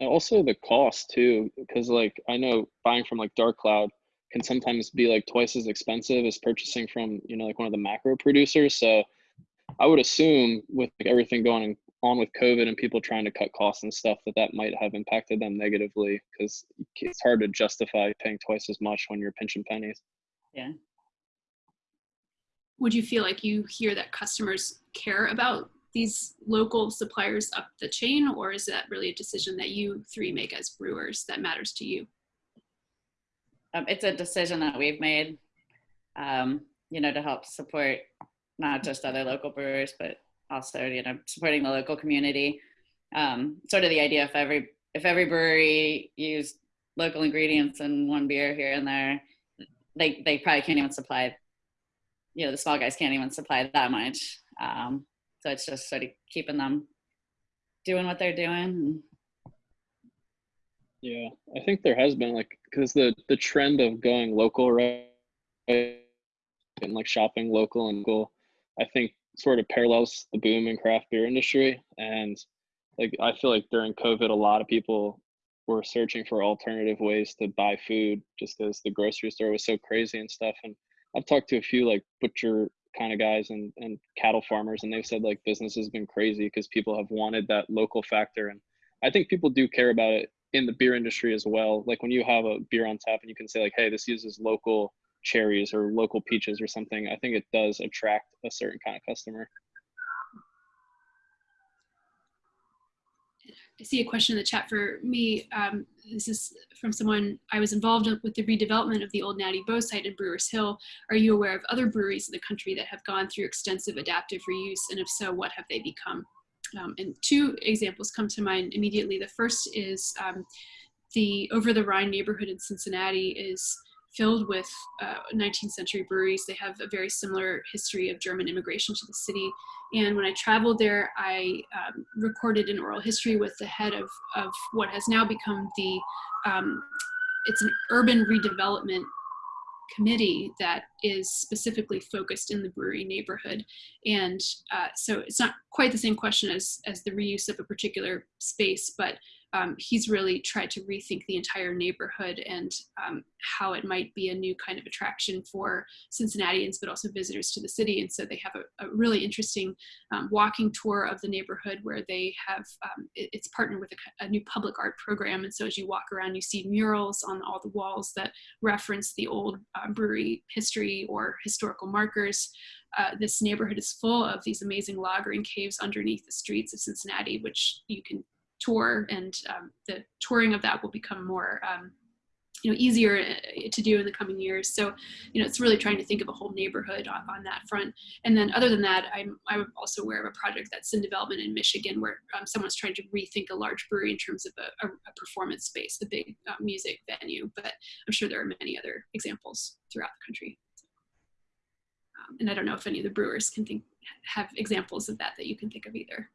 Also the cost too, because like I know buying from like Dark Cloud can sometimes be like twice as expensive as purchasing from you know like one of the macro producers. So I would assume with like, everything going on with COVID and people trying to cut costs and stuff that that might have impacted them negatively because it's hard to justify paying twice as much when you're pinching pennies. yeah Would you feel like you hear that customers care about these local suppliers up the chain, or is that really a decision that you three make as brewers that matters to you? um, it's a decision that we've made um, you know to help support not just other local brewers but also you know supporting the local community. Um, sort of the idea if every if every brewery used local ingredients in one beer here and there they they probably can't even supply you know the small guys can't even supply that much. Um, so it's just sort of keeping them doing what they're doing. Yeah, I think there has been like because the the trend of going local, right, and like shopping local and local, I think sort of parallels the boom in craft beer industry. And like I feel like during COVID, a lot of people were searching for alternative ways to buy food just because the grocery store was so crazy and stuff. And I've talked to a few like butcher kind of guys and and cattle farmers, and they've said like business has been crazy because people have wanted that local factor and I think people do care about it in the beer industry as well. Like when you have a beer on tap and you can say like, hey, this uses local cherries or local peaches or something, I think it does attract a certain kind of customer. I see a question in the chat for me. Um, this is from someone I was involved with the redevelopment of the old Natty Boh site in Brewers Hill. Are you aware of other breweries in the country that have gone through extensive adaptive reuse? And if so, what have they become? Um, and two examples come to mind immediately. The first is um, the Over the Rhine neighborhood in Cincinnati is filled with uh, 19th century breweries. They have a very similar history of German immigration to the city. And when I traveled there, I um, recorded an oral history with the head of, of what has now become the, um, it's an urban redevelopment committee that is specifically focused in the brewery neighborhood. And uh, so it's not quite the same question as, as the reuse of a particular space, but um, he's really tried to rethink the entire neighborhood and um, how it might be a new kind of attraction for Cincinnatians, but also visitors to the city. And so they have a, a really interesting um, walking tour of the neighborhood where they have, um, it, it's partnered with a, a, new public art program. And so as you walk around, you see murals on all the walls that reference the old uh, brewery history or historical markers. Uh, this neighborhood is full of these amazing lagering caves underneath the streets of Cincinnati, which you can tour and um, the touring of that will become more um, you know easier uh, to do in the coming years. So you know it's really trying to think of a whole neighborhood on, on that front. And then other than that i'm i'm also aware of a project that's in development in michigan where um, someone's trying to rethink a large brewery in terms of a, a, a performance space a big uh, music venue. But i'm sure there are many other examples throughout the country. Um, and i don't know if any of the brewers can think have examples of that that you can think of either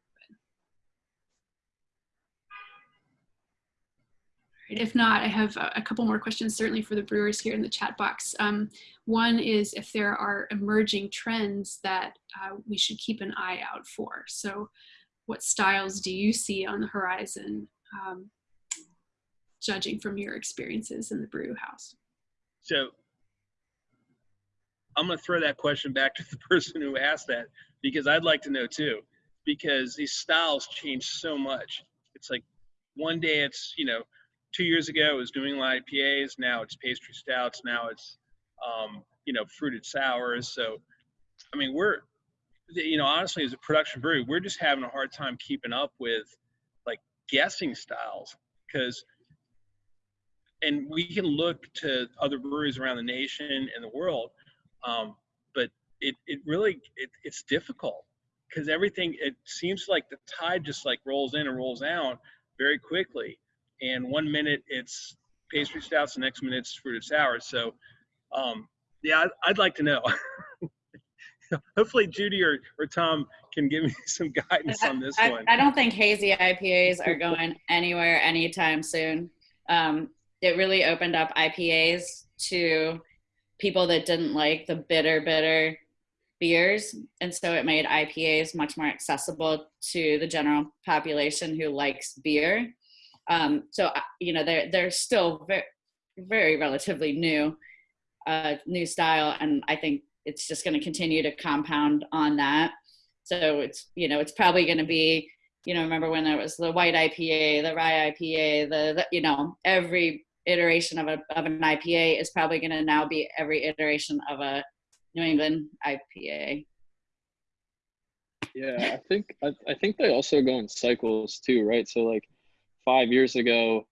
If not, I have a couple more questions, certainly for the brewers here in the chat box. Um, one is if there are emerging trends that uh, we should keep an eye out for. So what styles do you see on the horizon, um, judging from your experiences in the brew house? So I'm going to throw that question back to the person who asked that because I'd like to know too, because these styles change so much. It's like one day it's, you know, two years ago it was New England IPAs. Now it's pastry stouts. Now it's um, you know fruited sours. So I mean we're you know honestly as a production brewery we're just having a hard time keeping up with like guessing styles because and we can look to other breweries around the nation and the world um, but it, it really it, it's difficult because everything it seems like the tide just like rolls in and rolls out very quickly and one minute it's pastry stouts, the next minute it's fruited sours. So, um, yeah, I'd, I'd like to know. Hopefully, Judy or, or Tom can give me some guidance on this I, one. I don't think hazy IPAs are going anywhere anytime soon. Um, it really opened up IPAs to people that didn't like the bitter, bitter beers. And so it made IPAs much more accessible to the general population who likes beer. Um, so uh, you know they're they're still very very relatively new uh, new style, and I think it's just going to continue to compound on that. So it's you know it's probably going to be you know remember when there was the white IPA, the rye IPA, the, the you know every iteration of a of an IPA is probably going to now be every iteration of a New England IPA. Yeah, I think I, I think they also go in cycles too, right? So like five years ago,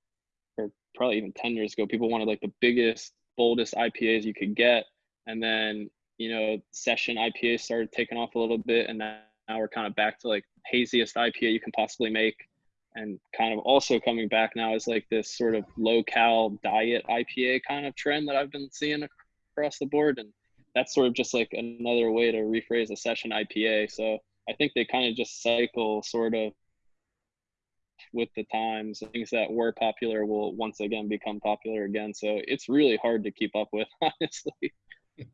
or probably even 10 years ago, people wanted like the biggest, boldest IPAs you could get. And then, you know, session IPA started taking off a little bit. And now we're kind of back to like haziest IPA you can possibly make. And kind of also coming back now is like this sort of low cal diet IPA kind of trend that I've been seeing across the board. And that's sort of just like another way to rephrase a session IPA. So I think they kind of just cycle sort of with the times things that were popular will once again become popular again. So it's really hard to keep up with honestly.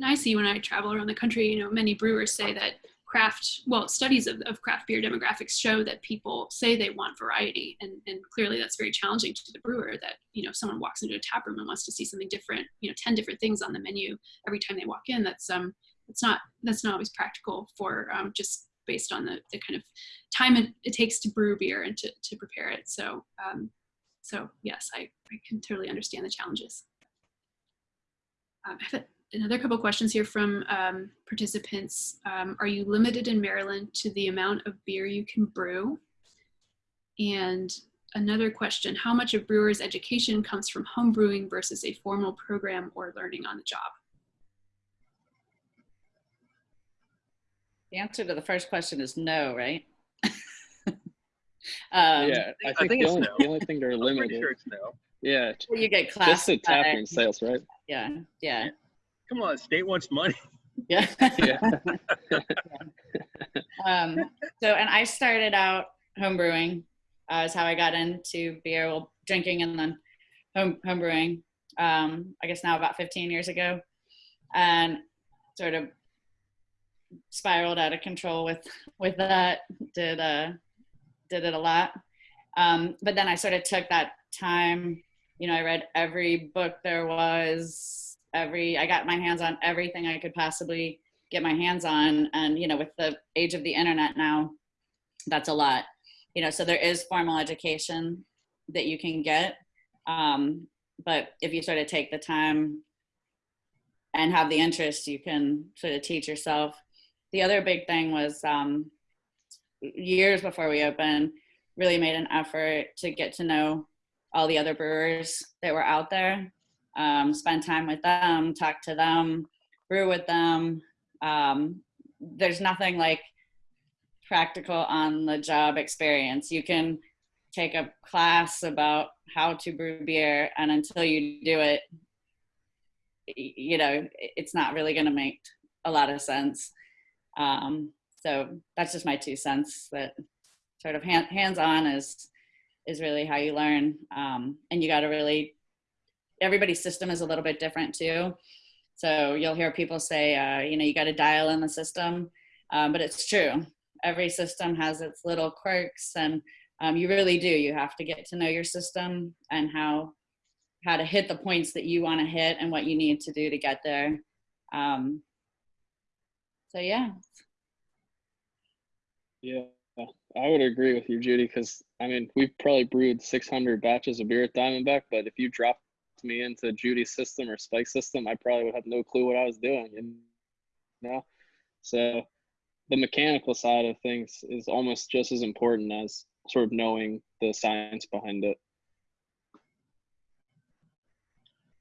And i see when i travel around the country you know many brewers say that craft well studies of, of craft beer demographics show that people say they want variety. And, and clearly that's very challenging to the brewer that you know someone walks into a tap room and wants to see something different you know 10 different things on the menu every time they walk in that's um it's not that's not always practical for um, just based on the, the kind of time it, it takes to brew beer and to, to prepare it. So, um, so yes, I, I can totally understand the challenges. Um, I have another couple questions here from um, participants. Um, are you limited in Maryland to the amount of beer you can brew? And another question, how much of brewer's education comes from home brewing versus a formal program or learning on the job? The answer to the first question is no, right? um, yeah, I I think, think the, only, no. the only thing they're I'm pretty limited. sure it's no. Yeah, Well, You get class. just the tapping sales, right? Yeah, yeah, Come on, state wants money. yeah. Yeah. um, so, and I started out home brewing. Uh, is how I got into beer, well, drinking, and then home home brewing. Um, I guess now about 15 years ago, and sort of spiraled out of control with with that. Did uh, did it a lot, um, but then I sort of took that time. You know, I read every book there was. Every I got my hands on everything I could possibly get my hands on and you know with the age of the internet now that's a lot you know so there is formal education that you can get um, but if you sort of take the time and have the interest you can sort of teach yourself the other big thing was um, years before we opened really made an effort to get to know all the other brewers that were out there um, spend time with them talk to them brew with them um, there's nothing like practical on the job experience. You can take a class about how to brew beer, and until you do it, you know, it's not really going to make a lot of sense. Um, so that's just my two cents. That sort of hand, hands-on is is really how you learn, um, and you got to really. Everybody's system is a little bit different too. So you'll hear people say, uh, you know, you got to dial in the system, um, but it's true. Every system has its little quirks, and um, you really do. You have to get to know your system and how how to hit the points that you want to hit and what you need to do to get there. Um, so yeah, Yeah, I would agree with you, Judy, because I mean, we've probably brewed 600 batches of beer at Diamondback, but if you dropped me into Judy's system or Spike's system, I probably would have no clue what I was doing. You know, so the mechanical side of things is almost just as important as sort of knowing the science behind it.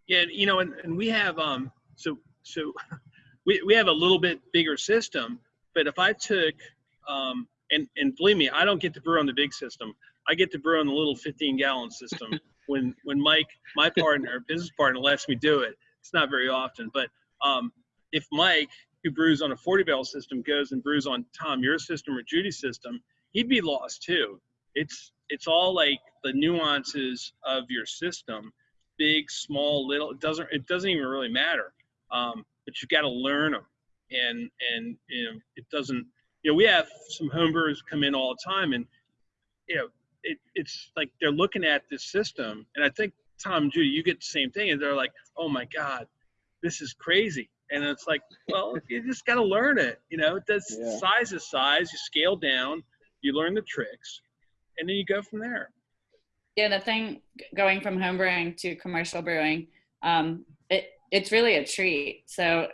Yeah, you know, and, and we have um so so we, we have a little bit bigger system, but if I took um and and believe me, I don't get to brew on the big system. I get to brew on the little 15 gallon system when when Mike, my partner, business partner, lets me do it. It's not very often, but um if Mike, who brews on a 40 barrel system, goes and brews on Tom your system or Judy's system, he'd be lost too. It's it's all like the nuances of your system big, small, little. It doesn't it doesn't even really matter. Um, but you've got to learn them, and and you know it doesn't. You know we have some homebrewers come in all the time, and you know it, it's like they're looking at this system, and I think Tom and Judy, you get the same thing, and they're like, oh my god, this is crazy. And it's like, well, you just got to learn it. You know, that's Yeah. size is size. You scale down, you learn the tricks, and then you go from there. yeah. The thing going from homebrewing to commercial brewing, um, it it's really a treat. So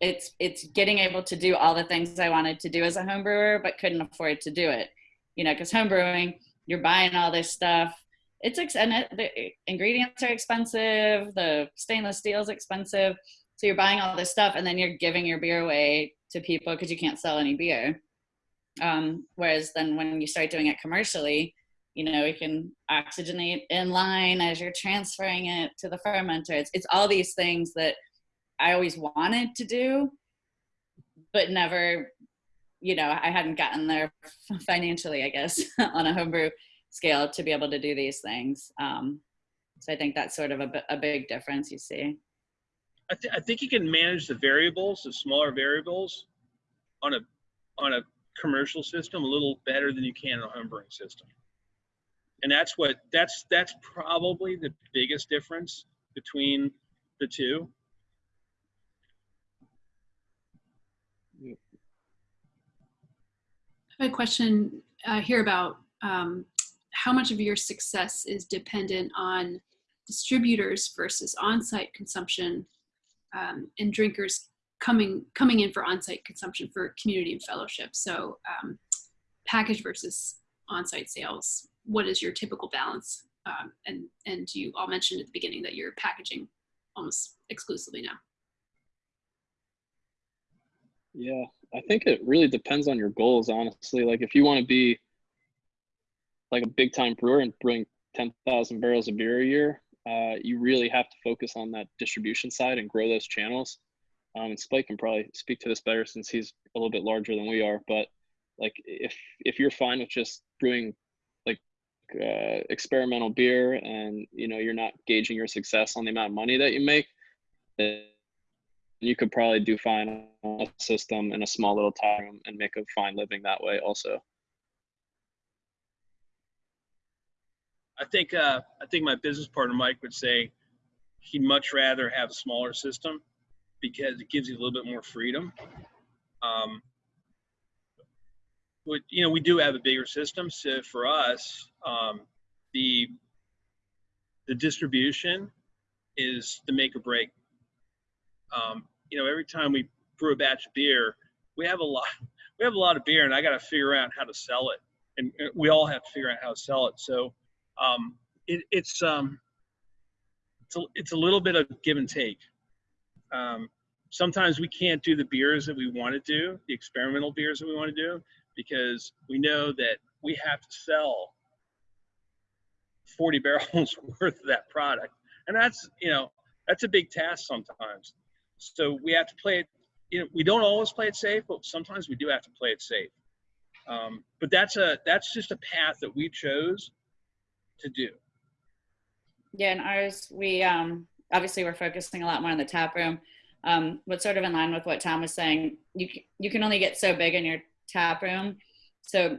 it's it's getting able to do all the things I wanted to do as a home brewer, but couldn't afford to do it. You know, because home brewing, you're buying all this stuff. It's ex- and it, the ingredients are expensive. The stainless steel is expensive. So you're buying all this stuff, and then you're giving your beer away to people because you can't sell any beer. Um, whereas then when you start doing it commercially, you know, you can oxygenate in line as you're transferring it to the fermenter. It's, it's all these things that I always wanted to do, but never, you know, I hadn't gotten there financially, I guess, on a homebrew scale to be able to do these things. Um, so I think that's sort of a, a big difference you see. I, th- I think you can manage the variables, the smaller variables, on a on a commercial system a little better than you can on a homebrewing system. And that's what that's that's probably the biggest difference between the two. I have a question uh, here about um, how much of your success is dependent on distributors versus on-site consumption um, and drinkers coming coming in for on-site consumption for community and fellowship. So um, package versus on-site sales. What is your typical balance? Um, and and you all mentioned at the beginning that you're packaging almost exclusively now. Yeah, I think it really depends on your goals, honestly. Like if you want to be like a big time brewer and bring 10,000 barrels of beer a year, uh, you really have to focus on that distribution side and grow those channels. Um, and Spike can probably speak to this better since he's a little bit larger than we are. But like if if you're fine with just brewing like uh, experimental beer and you know you're not gauging your success on the amount of money that you make, you could probably do fine on a system in a small little tap room and make a fine living that way also. I think uh, I think my business partner Mike would say he'd much rather have a smaller system because it gives you a little bit more freedom. Um, you know, we do have a bigger system, so for us, um, the the distribution is the make or break. Um, you know, every time we brew a batch of beer, we have a lot we have a lot of beer, and I got to figure out how to sell it, and uh, we all have to figure out how to sell it. So um, it, it's um, it's a, it's a little bit of give and take. Um, sometimes we can't do the beers that we want to do, the experimental beers that we want to do, because we know that we have to sell 40 barrels worth of that product, and that's you know that's a big task sometimes. So we have to play it. You know, we don't always play it safe, but sometimes we do have to play it safe. Um, but that's a that's just a path that we chose to do. Yeah, And ours, we um, obviously we're focusing a lot more on the tap room. Um, but sort of in line with what Tom was saying, you you can only get so big in your tap room. So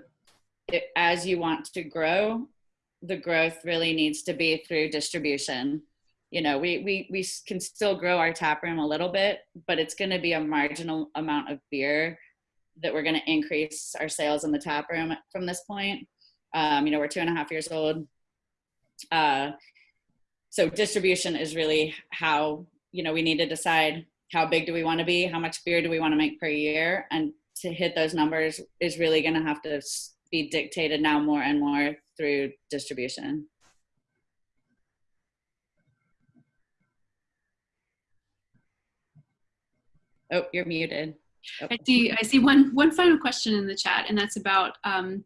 it, as you want to grow, the growth really needs to be through distribution. You know, we we we can still grow our tap room a little bit, but it's going to be a marginal amount of beer that we're going to increase our sales in the tap room from this point. Um, you know, we're two and a half years old. Uh, so distribution is really how you know we need to decide how big do we want to be, how much beer do we want to make per year, and to hit those numbers is really going to have to be dictated now more and more through distribution. Oh, you're muted. Oh. I see. I see one one final question in the chat, and that's about um,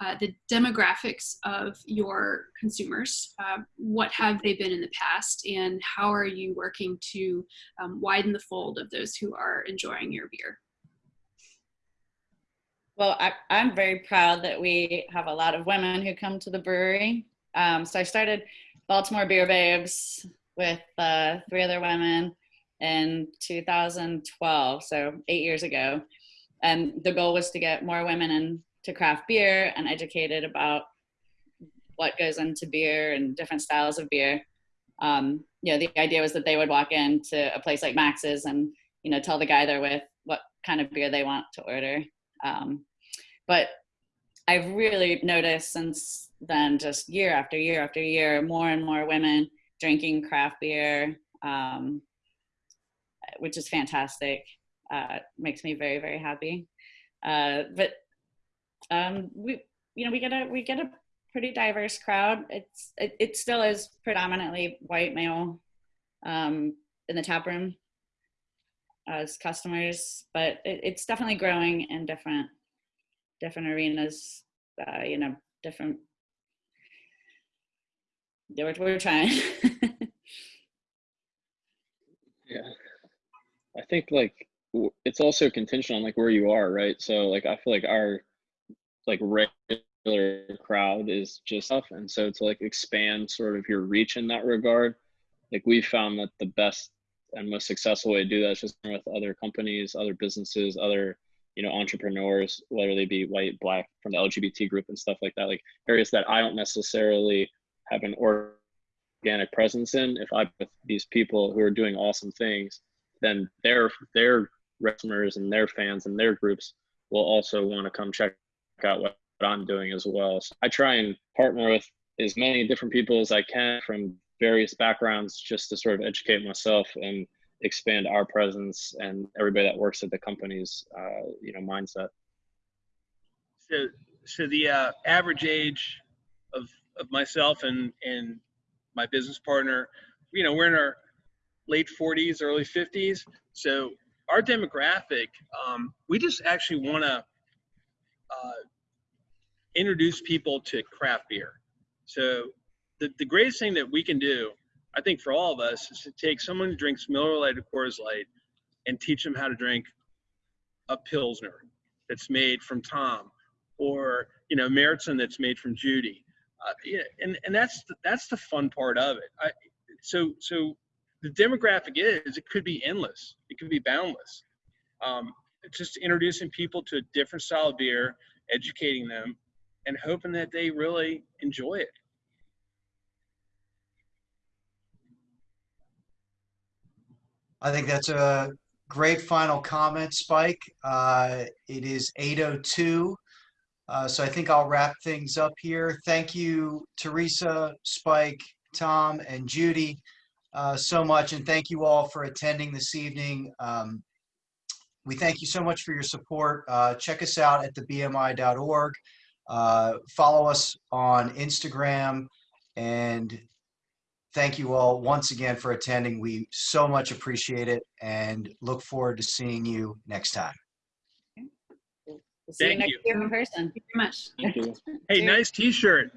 uh, the demographics of your consumers. Uh, what have they been in the past, and how are you working to um, widen the fold of those who are enjoying your beer? Well, I, am very proud that we have a lot of women who come to the brewery. Um, so I started Baltimore Beer Babes with uh, three other women in 2012, so eight years ago. And the goal was to get more women into craft beer and educated about what goes into beer and different styles of beer. Um, you know, the idea was that they would walk into a place like Max's and, you know, tell the guy they're with what kind of beer they want to order. Um, but I've really noticed since then, just year after year after year, more and more women drinking craft beer, um, which is fantastic. Uh, makes me very very happy. Uh, but um, we, you know, we get a we get a pretty diverse crowd. It's it, it still is predominantly white male um, in the tap room as customers, but it, it's definitely growing in different different arenas. Uh, you know, different. We're, we're trying. yeah, I think like it's also contingent on like where you are, right? So like I feel like our like regular crowd is just tough, and so to like expand sort of your reach in that regard, like we found that the best and most successful way to do that is just with other companies, other businesses, other you know entrepreneurs, whether they be white, black, from the LGBT group and stuff like that, like areas that I don't necessarily have an organic presence in. If I with these people who are doing awesome things, then their their customers and their fans and their groups will also want to come check out what, what I'm doing as well. So I try and partner with as many different people as I can from various backgrounds just to sort of educate myself and expand our presence and everybody that works at the company's uh, you know mindset. So, so the uh, average age of, of myself and, and my business partner, you know, we're in our late 40s, early 50s. So our demographic, um, we just actually want to uh, introduce people to craft beer. So the, the greatest thing that we can do, I think for all of us, is to take someone who drinks Miller Lite or Coors Light and teach them how to drink a Pilsner that's made from Tom or, you know, Märzen that's made from Judy. Uh, yeah, and, and that's, the, that's the fun part of it. I, so, so the demographic is, it could be endless. It could be boundless. Um, just introducing people to a different style of beer, educating them, and hoping that they really enjoy it. I think that's a great final comment, Spike. Uh, it is 8:02. Uh, so I think I'll wrap things up here. Thank you, Teresa, Spike, Tom, and Judy uh, so much. And thank you all for attending this evening. Um, we thank you so much for your support. Uh, check us out at thebmi.org. Uh, follow us on Instagram. And thank you all once again for attending. We so much appreciate it and look forward to seeing you next time. We'll see you Thank next you. year in person. Thank you very much. Thank you. Hey, nice T-shirt.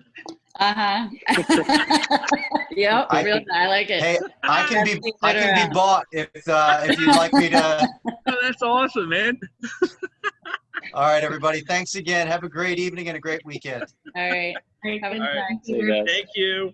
Uh huh. yep, I- real, I like it. Hey, I can be I can around. be bought if uh, if you'd like me to. Oh, that's awesome, man. All right, everybody. Thanks again. Have a great evening and a great weekend. All right. Great. Have a Good good night. night. See you guys. Thank you.